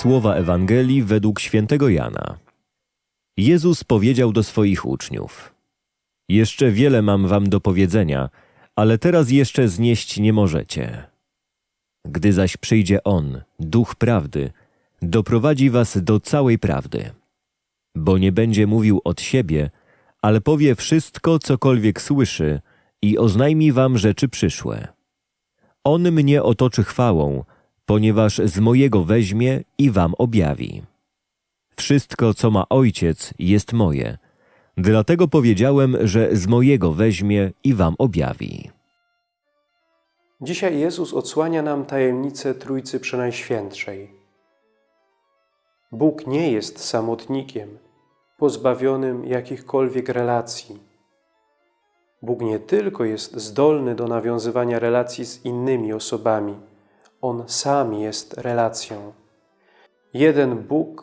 Słowa Ewangelii według świętego Jana. Jezus powiedział do swoich uczniów: Jeszcze wiele mam wam do powiedzenia, ale teraz jeszcze znieść nie możecie. Gdy zaś przyjdzie On, Duch Prawdy, doprowadzi was do całej prawdy. Bo nie będzie mówił od siebie, ale powie wszystko, cokolwiek słyszy i oznajmi wam rzeczy przyszłe. On mnie otoczy chwałą, ponieważ z mojego weźmie i wam objawi. Wszystko, co ma Ojciec, jest moje. Dlatego powiedziałem, że z mojego weźmie i wam objawi. Dzisiaj Jezus odsłania nam tajemnicę Trójcy Przenajświętszej. Bóg nie jest samotnikiem, pozbawionym jakichkolwiek relacji. Bóg nie tylko jest zdolny do nawiązywania relacji z innymi osobami, On sam jest relacją. Jeden Bóg,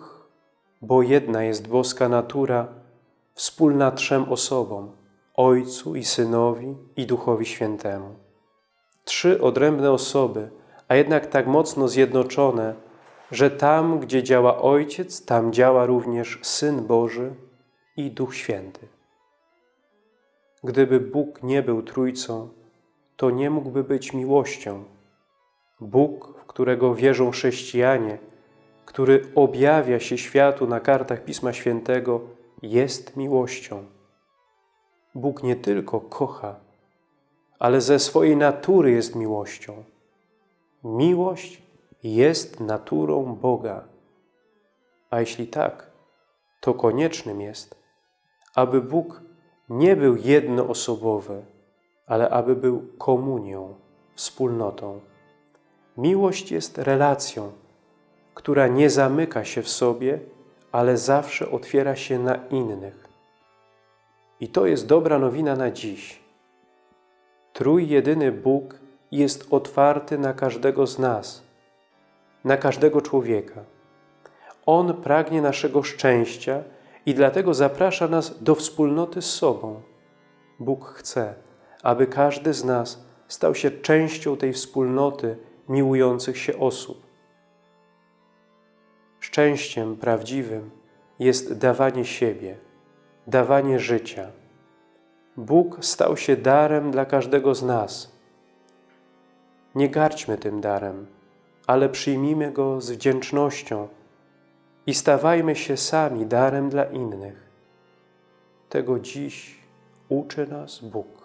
bo jedna jest boska natura, wspólna trzem osobom, Ojcu i Synowi i Duchowi Świętemu. Trzy odrębne osoby, a jednak tak mocno zjednoczone, że tam, gdzie działa Ojciec, tam działa również Syn Boży i Duch Święty. Gdyby Bóg nie był Trójcą, to nie mógłby być miłością. Bóg, w którego wierzą chrześcijanie, który objawia się światu na kartach Pisma Świętego, jest miłością. Bóg nie tylko kocha, ale ze swojej natury jest miłością. Miłość jest naturą Boga. A jeśli tak, to koniecznym jest, aby Bóg nie był jednoosobowy, ale aby był komunią, wspólnotą. Miłość jest relacją, która nie zamyka się w sobie, ale zawsze otwiera się na innych. I to jest dobra nowina na dziś. Trójjedyny Bóg jest otwarty na każdego z nas, na każdego człowieka. On pragnie naszego szczęścia i dlatego zaprasza nas do wspólnoty z sobą. Bóg chce, aby każdy z nas stał się częścią tej wspólnoty miłujących się osób. Szczęściem prawdziwym jest dawanie siebie, dawanie życia. Bóg stał się darem dla każdego z nas. Nie garćmy tym darem, ale przyjmijmy go z wdzięcznością i stawajmy się sami darem dla innych. Tego dziś uczy nas Bóg.